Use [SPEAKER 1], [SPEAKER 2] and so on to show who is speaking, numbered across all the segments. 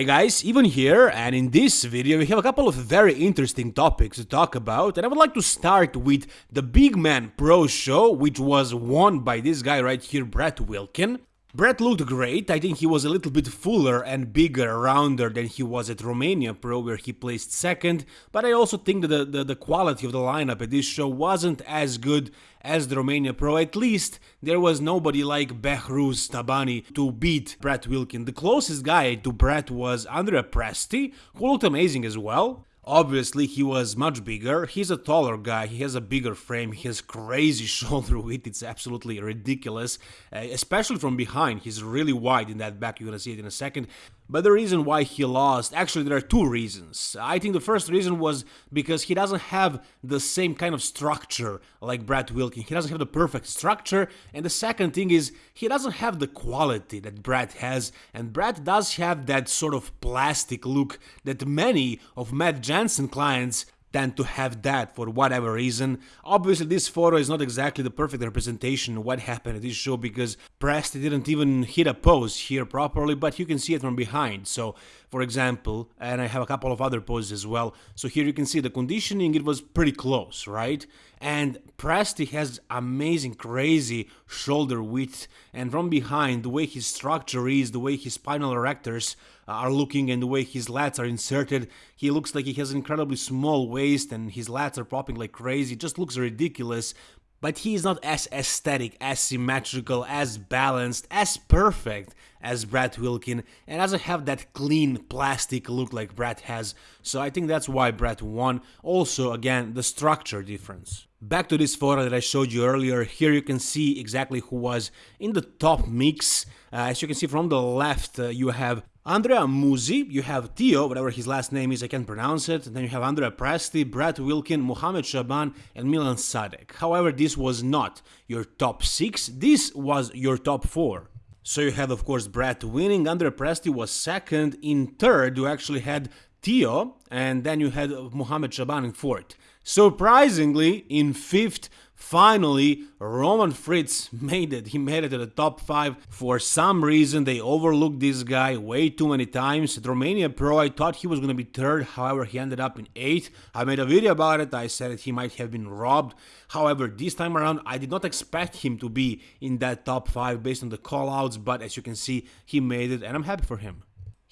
[SPEAKER 1] Hey guys, even here, and in this video we have a couple of very interesting topics to talk about, and I would like to start with the Big Man Pro Show, which was won by this guy right here, Brett Wilkin. Brett looked great, I think he was a little bit fuller and bigger, rounder than he was at Romania Pro where he placed second, but I also think that the, the, the, quality of the lineup at this show wasn't as good as the Romania Pro, at least there was nobody like Behruz Tabani to beat Brett Wilkin. The closest guy to Brett was Andrea Presti, who looked amazing as well. Obviously, he was much bigger. He's a taller guy. He has a bigger frame. He has crazy shoulder width. It's absolutely ridiculous, uh, especially from behind. He's really wide in that back. You're gonna see it in a second. But the reason why he lost, actually, there are two reasons. I think the first reason was because he doesn't have the same kind of structure like Brad Wilkin. He doesn't have the perfect structure. And the second thing is, he doesn't have the quality that Brad has. And Brad does have that sort of plastic look that many of Matt Jansen clients tend to have that for whatever reason. Obviously, this photo is not exactly the perfect representation of what happened at this show because Presti didn't even hit a pose here properly, but you can see it from behind. So, for example, and I have a couple of other poses as well. So here you can see the conditioning, it was pretty close, right? And Presti has amazing, crazy shoulder width, and from behind, the way his structure is, the way his spinal erectors are looking and the way his lats are inserted. He looks like he has an incredibly small waist and his lats are popping like crazy. It just looks ridiculous. But he is not as aesthetic, as symmetrical, as balanced, as perfect as Brad Wilkin, and doesn't have that clean plastic look like Brad has. So I think that's why Brad won. Also, again, the structure difference. Back to this photo that I showed you earlier, here you can see exactly who was in the top mix. Uh, as you can see from the left, uh, you have Andrea Muzi, you have Theo, whatever his last name is, I can't pronounce it, and then you have Andrea Presti, Brett Wilkin, Mohamed Shaban, and Milan Sadek. However, this was not your top 6, this was your top 4. So you had, of course, Brett winning, Andrea Presti was second, in third you actually had Theo, and then you had Mohamed Shaban in fourth. Surprisingly, in fifth, finally, Roman Fritz made it. He made it to the top 5. For some reason, they overlooked this guy way too many times. At Romania Pro, I thought he was going to be third. However, he ended up in 8th. I made a video about it. I said that he might have been robbed. However, this time around, I did not expect him to be in that top 5 based on the callouts. But as you can see, he made it, and I'm happy for him.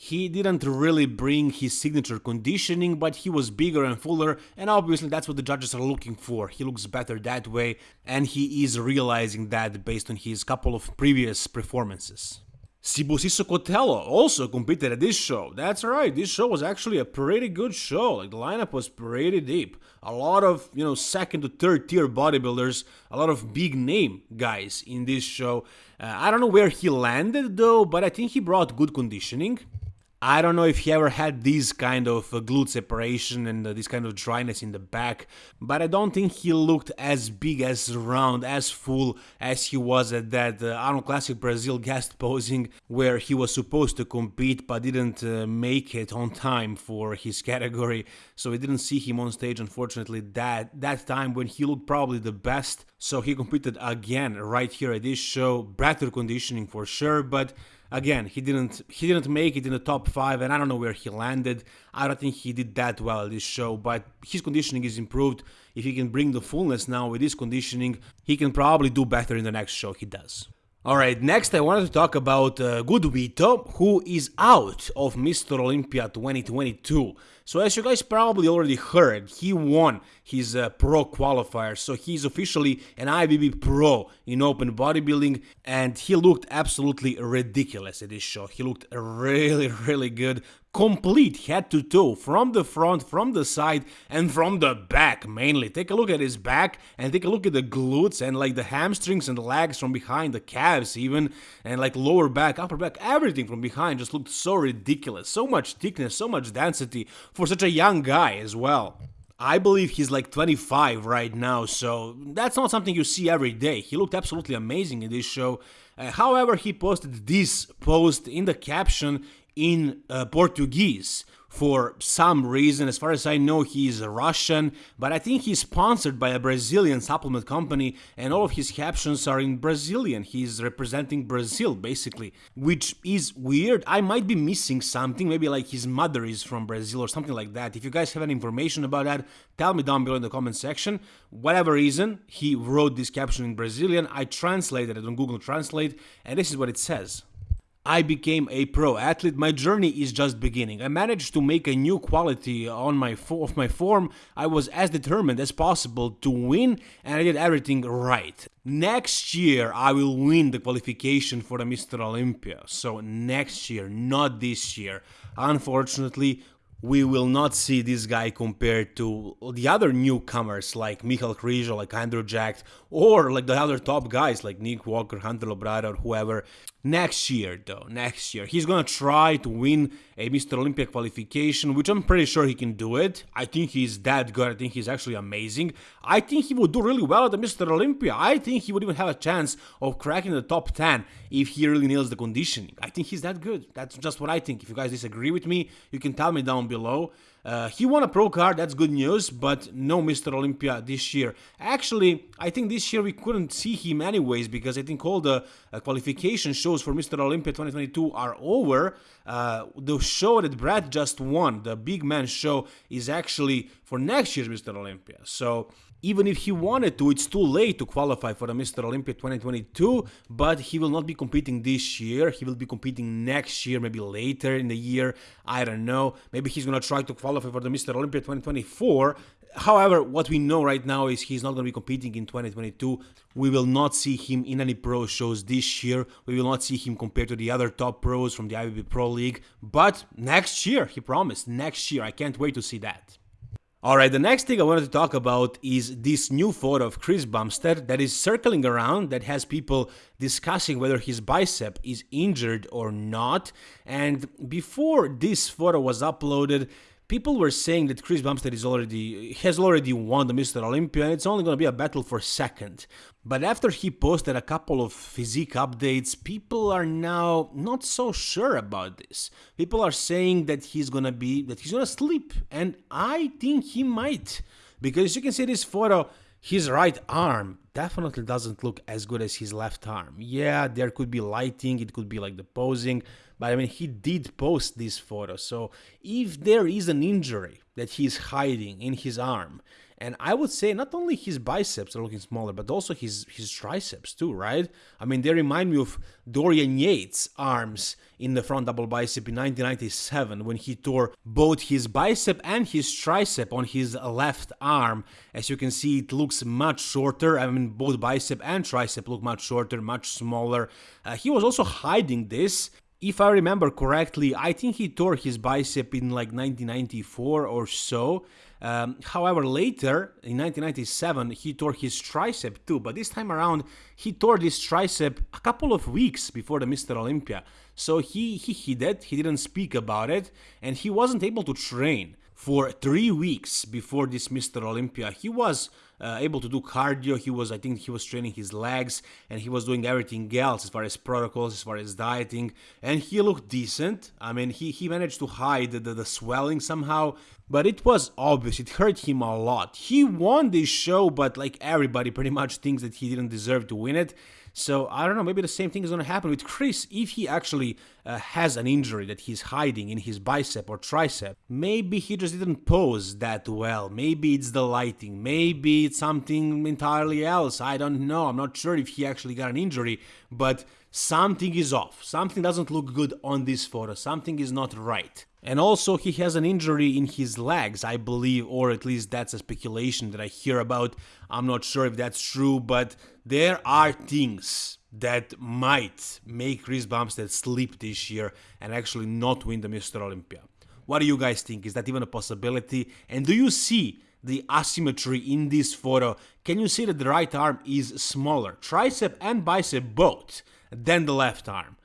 [SPEAKER 1] He didn't really bring his signature conditioning, but he was bigger and fuller, and obviously that's what the judges are looking for. He looks better that way, and he is realizing that based on his couple of previous performances. Sibusiso Cotello also competed at this show. That's right, this show was actually a pretty good show. Like the lineup was pretty deep. A lot of, you know, second to third tier bodybuilders, a lot of big name guys in this show. Uh, I don't know where he landed though, but I think he brought good conditioning. I don't know if he ever had this kind of uh, glute separation and uh, this kind of dryness in the back, but I don't think he looked as big, as round, as full as he was at that uh, Arnold Classic Brazil guest posing where he was supposed to compete but didn't uh, make it on time for his category. So we didn't see him on stage unfortunately that that time when he looked probably the best. So he competed again right here at this show, better conditioning for sure, but Again, he didn't he didn't make it in the top five, and I don't know where he landed. I don't think he did that well at this show, but his conditioning is improved. If he can bring the fullness now with his conditioning, he can probably do better in the next show he does. Alright, next I wanted to talk about uh, Vito, who is out of Mr. Olympia 2022. So as you guys probably already heard, he won his uh, pro qualifier, so he's officially an IFBB pro in open bodybuilding, and he looked absolutely ridiculous at this show. He looked really, really good, complete head to toe, from the front, from the side, and from the back mainly. Take a look at his back, and take a look at the glutes, and like the hamstrings and legs from behind, the calves even, and like lower back, upper back, everything from behind just looked so ridiculous. So much thickness, so much density for such a young guy as well. I believe he's like 25 right now, so that's not something you see every day. He looked absolutely amazing in this show. Uh, however, he posted this post in the caption in uh, Portuguese, for some reason. As far as I know, he is Russian, but I think he's sponsored by a Brazilian supplement company, and all of his captions are in Brazilian. He's representing Brazil, basically, which is weird. I might be missing something, maybe like his mother is from Brazil or something like that. If you guys have any information about that, tell me down below in the comment section. Whatever reason, he wrote this caption in Brazilian. I translated it on Google Translate, and this is what it says. I became a pro athlete. My journey is just beginning. I managed to make a new quality on my of my form. I was as determined as possible to win, and I did everything right. Next year, I will win the qualification for the Mr. Olympia. So next year, not this year. Unfortunately, we will not see this guy compared to the other newcomers like Michal Krizo, like Andrew Jacked, or like the other top guys like Nick Walker, Hunter Labrada, or whoever. Next year, though, next year, he's gonna try to win a Mr. Olympia qualification, which I'm pretty sure he can do it. I think he's that good. I think he's actually amazing. I think he would do really well at the Mr. Olympia. I think he would even have a chance of cracking the top 10 if he really nails the conditioning. Think he's that good. That's just what I think. If you guys disagree with me, you can tell me down below. Uh, he won a pro card, that's good news, but no Mr. Olympia this year. Actually, I think this year we couldn't see him anyways because I think all the uh, qualification shows for Mr. Olympia 2022 are over. Uh, the show that Brad just won, the Big Man show, is actually for next year's Mr. Olympia. So even if he wanted to, it's too late to qualify for the Mr. Olympia 2022, but he will not be competing this year. He will be competing next year, maybe later in the year. I don't know. Maybe he's going to try to qualify for the Mr. Olympia 2024. However, what we know right now is he's not going to be competing in 2022. We will not see him in any pro shows this year. We will not see him compared to the other top pros from the IFBB Pro League. But next year, he promised. Next year. I can't wait to see that. Alright, the next thing I wanted to talk about is this new photo of Chris Bumstead that is circling around that has people discussing whether his bicep is injured or not. And before this photo was uploaded, people were saying that Chris Bumstead is already has already won the Mr. Olympia and it's only going to be a battle for second. But after he posted a couple of physique updates, people are now not so sure about this. People are saying that he's going to be that he's going to sleep and I think he might because you can see this photo his right arm definitely doesn't look as good as his left arm. Yeah, there could be lighting, it could be like the posing, but I mean, he did post this photo. So if there is an injury that he's hiding in his arm, and I would say not only his biceps are looking smaller, but also his his triceps too, right? I mean, they remind me of Dorian Yates' arms in the front double bicep in 1997 when he tore both his bicep and his tricep on his left arm. As you can see, it looks much shorter. I mean, both bicep and tricep look much shorter, much smaller. Uh, he was also hiding this if I remember correctly, I think he tore his bicep in like 1994 or so. Um, however, later in 1997, he tore his tricep too, but this time around, he tore this tricep a couple of weeks before the Mr. Olympia. So he, he hid it, he didn't speak about it, and he wasn't able to train for three weeks before this Mr. Olympia. He was uh, able to do cardio. He was, I think, he was training his legs and he was doing everything else as far as protocols, as far as dieting, and he looked decent. I mean, he he managed to hide the, the swelling somehow, but it was obvious. It hurt him a lot. He won this show, but like everybody pretty much thinks that he didn't deserve to win it. So I don't know, maybe the same thing is going to happen with Chris if he actually uh, has an injury that he's hiding in his bicep or tricep. Maybe he just didn't pose that well. Maybe it's the lighting. Maybe it's something entirely else. I don't know. I'm not sure if he actually got an injury, but something is off. Something doesn't look good on this photo. Something is not right. And also, he has an injury in his legs, I believe, or at least that's a speculation that I hear about. I'm not sure if that's true, but there are things that might make Chris Bumstead sleep this year and actually not win the Mr. Olympia. What do you guys think? Is that even a possibility? And do you see the asymmetry in this photo? Can you see that the right arm is smaller, tricep and bicep both, than the left arm?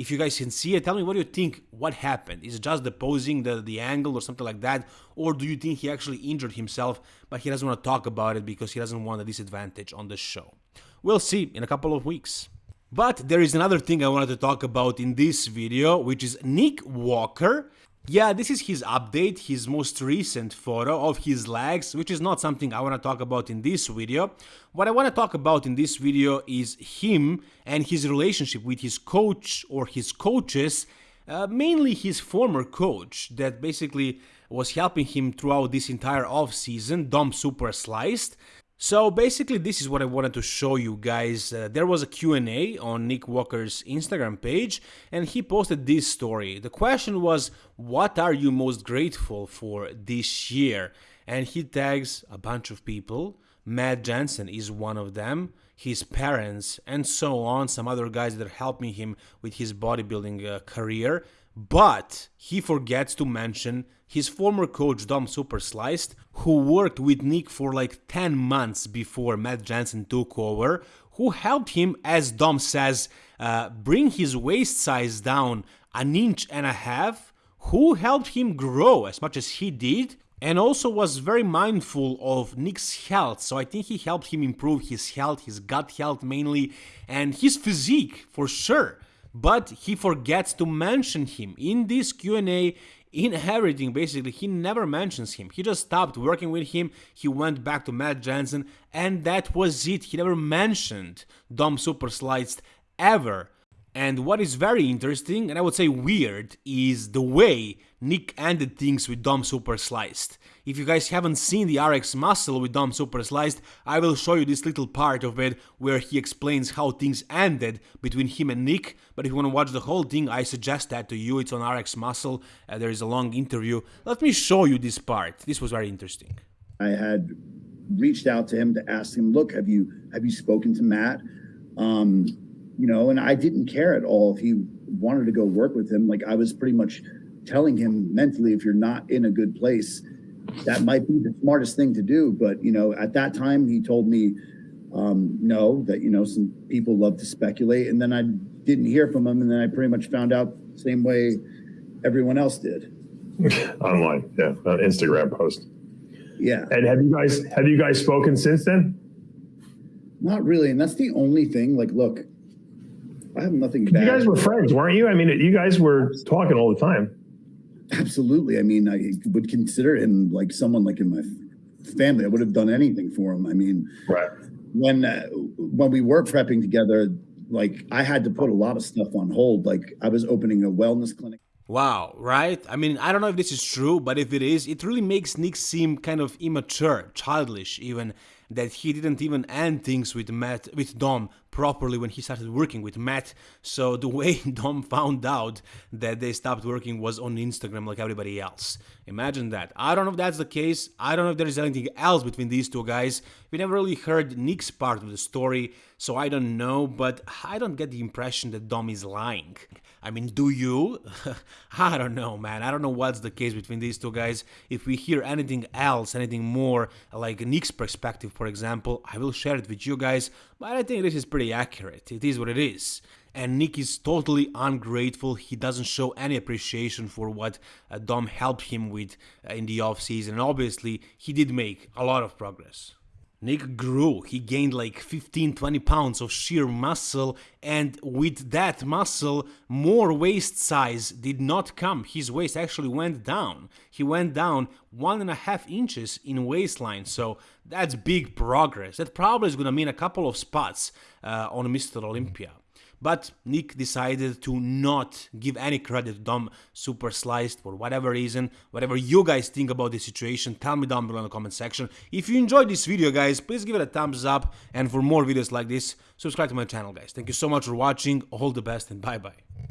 [SPEAKER 1] if you guys can see it, tell me what you think, what happened? Is it just the posing, the, the angle or something like that? Or do you think he actually injured himself, but he doesn't want to talk about it because he doesn't want a disadvantage on the show? We'll see in a couple of weeks. But there is another thing I wanted to talk about in this video, which is Nick Walker Yeah, this is his update, his most recent photo of his legs, which is not something I want to talk about in this video. What I want to talk about in this video is him and his relationship with his coach or his coaches, uh, mainly his former coach that basically was helping him throughout this entire off season, Dom Super Sliced. So basically this is what I wanted to show you guys. Uh, there was a Q&A on Nick Walker's Instagram page and he posted this story. The question was what are you most grateful for this year? And he tags a bunch of people. Matt Jansen is one of them, his parents and so on, some other guys that are helping him with his bodybuilding uh, career. But he forgets to mention his former coach Dom Supersliced, who worked with Nick for like 10 months before Matt Jansen took over, who helped him, as Dom says, uh, bring his waist size down an inch and a half, who helped him grow as much as he did, and also was very mindful of Nick's health. So I think he helped him improve his health, his gut health mainly, and his physique for sure. But he forgets to mention him. In this Q&A inheriting basically he never mentions him. He just stopped working with him. He went back to matt jansen and that was it. He never mentioned dom super sliced ever. And what is very interesting and i would say weird is the way nick ended things with dom super sliced if you guys haven't seen the RX Muscle with Dom Super Sliced, I will show you this little part of it where he explains how things ended between him and Nick, but if you want to watch the whole thing, I suggest that to you, it's on RX Muscle, uh, there is a long interview. Let me show you this part, this was very interesting.
[SPEAKER 2] I had reached out to him to ask him, look, have you have you spoken to Matt? Um, you know, and I didn't care at all if he wanted to go work with him. Like I was pretty much telling him mentally, if you're not in a good place, that might be the smartest thing to do. But, you know, at that time, he told me um, no, that, you know, some people love to speculate. And then I didn't hear from him. And then I pretty much found out the same way everyone else did.
[SPEAKER 3] Online, yeah, an Instagram post.
[SPEAKER 2] Yeah.
[SPEAKER 3] And have you guys have you guys spoken since then?
[SPEAKER 2] Not really. And that's the only thing. Like, look, I have nothing bad.
[SPEAKER 3] You guys were friends, weren't you? I mean, you guys were talking all the time.
[SPEAKER 2] Absolutely. I mean, I would consider him like someone like in my family. I would have done anything for him. I mean,
[SPEAKER 3] right.
[SPEAKER 2] when uh, when we were prepping together, like I had to put a lot of stuff on hold. Like I was opening a wellness clinic.
[SPEAKER 1] Wow, right? I mean, I don't know if this is true, but if it is, it really makes Nick seem kind of immature, childish even, that he didn't even end things with Matt, with Dom properly when he started working with Matt. So the way Dom found out that they stopped working was on Instagram like everybody else. Imagine that. I don't know if that's the case. I don't know if there is anything else between these two guys. We never really heard Nick's part of the story, so I don't know, but I don't get the impression that Dom is lying. I mean, do you? I don't know, man. I don't know what's the case between these two guys. If we hear anything else, anything more, like Nick's perspective, for example, I will share it with you guys, but I think this is pretty accurate. It is what it is. And Nick is totally ungrateful. He doesn't show any appreciation for what uh, Dom helped him with uh, in the off season. And obviously, he did make a lot of progress. Nick grew, he gained like 15-20 pounds of sheer muscle and with that muscle more waist size did not come, his waist actually went down. He went down one and a half inches in waistline, so that's big progress. That probably is gonna mean a couple of spots uh, on Mr. Olympia. But Nick decided to not give any credit to Dom Super Sliced for whatever reason. Whatever you guys think about this situation, tell me down below in the comment section. If you enjoyed this video, guys, please give it a thumbs up. And for more videos like this, subscribe to my channel, guys. Thank you so much for watching. All the best and bye-bye.